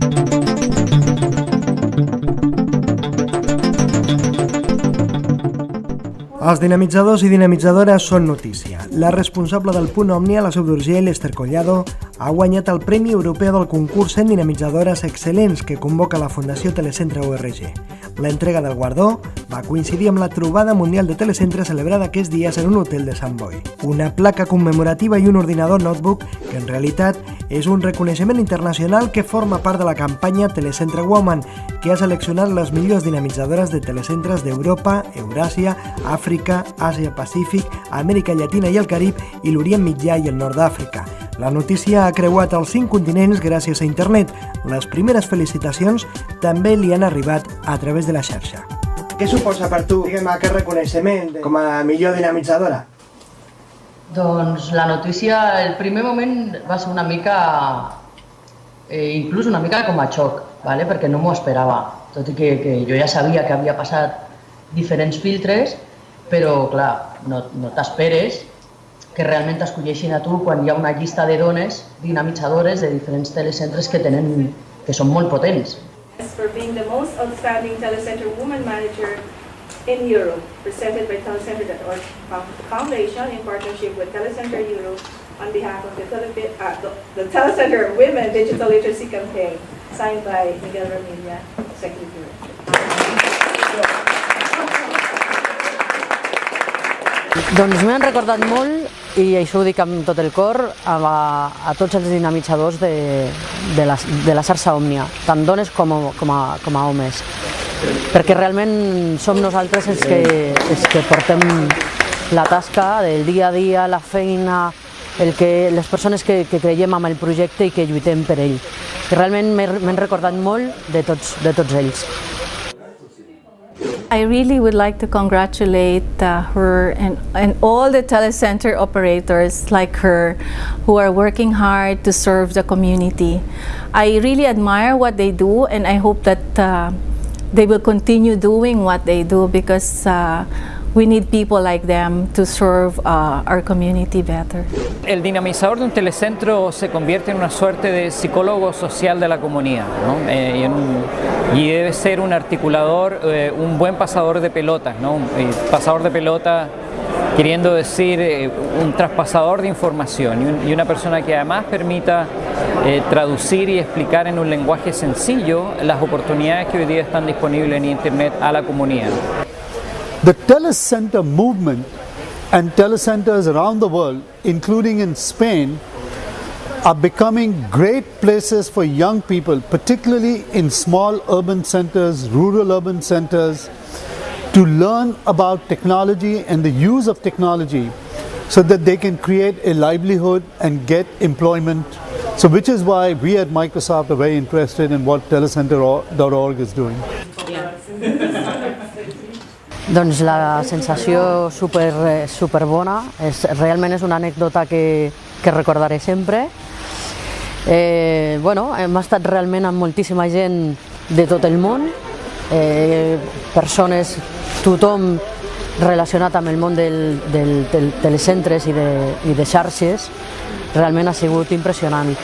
Thank you. Els dinamitzadors i dinamitzadores són notícia. La responsable del punt Omni a la Seu d'Urgell, Esther Collado, ha guanyat el Premi Europeu del concurs en dinamitzadores excel·lents que convoca la Fundació Telecentre URG. L'entrega del guardó va coincidir amb la trobada mundial de telecentre celebrada aquests dies en un hotel de Sant Boi. Una placa commemorativa i un ordinador notebook que en realitat és un reconeixement internacional que forma part de la campanya Telecentre Woman, que ha seleccionat les millors dinamitzadores de telecentres d'Europa, Euràsia, Àfrica, Àsia-Pacífic, Amèrica Llatina i el Carib i l'Orient Mitjà i el Nord d'Àfrica. La notícia ha creuat els cinc continents gràcies a internet. Les primeres felicitacions també li han arribat a través de la xarxa. Què suposa per tu, diguem, aquest reconeixement com a millor dinamitzadora? Doncs la notícia, el primer moment va ser una mica, eh, inclús una mica com a xoc, ¿vale? perquè no m'ho esperava, tot i que, que jo ja sabia que havia passat diferents filtres, però clar, no, no t'esperes que realment t'escolleixin a tu quan hi ha una llista de dones dinamitzadores de diferents telecentres que, tenen, que són molt potents. For being the most outstanding telecenter woman manager in Europe, presented by Telecenter.org Foundation in partnership with Telecenter Europe on behalf of the, Tele uh, the, the Telecenter Women Digital Literacy Campaign, signed by Miguel Ramilla, Executive Director. Doncs m'han recordat molt, i això ho dic amb tot el cor, a, a tots els dinamitzadors de, de, la, de la xarxa Òmnia, tant dones com, com, a, com a homes perquè realment som nosaltres els que, els que portem la tasca del dia a dia, la feina, el que, les persones que, que creiem en el projecte i que lluitem per ell. I realment m'he recordat molt de tots, de tots ells. I really would like to congratulate uh, her and, and all the telecenter operators like her who are working hard to serve the community. I really admire what they do and I hope that uh, they will continue doing what they do because uh, we need people like them to serve uh, our community better. El dinamizador de un telecentro se convierte en una suerte de psicólogo social de la comunidad ¿no? eh, y, un, y, debe ser un articulador, eh, un buen pasador de pelotas, ¿no? un pasador de pelota queriendo decir eh, un traspasador de información y, una persona que además permita eh, traducir y explicar en un lenguaje sencillo las oportunidades que hoy día están disponibles en Internet a la comunidad. The telecenter movement and telecenters around the world, including in Spain, are becoming great places for young people, particularly in small urban centers, rural urban centers, to learn about technology and the use of technology so that they can create a livelihood and get employment. So which is why we at Microsoft are very interested in what telecenter.org is doing. Doncs la sensació super, super bona, és, realment és una anècdota que, que recordaré sempre. Eh, bueno, hem estat realment amb moltíssima gent de tot el món, eh, persones tothom relacionat amb el món del, del, del telecentres i de, i de xarxes realment ha sigut impressionant.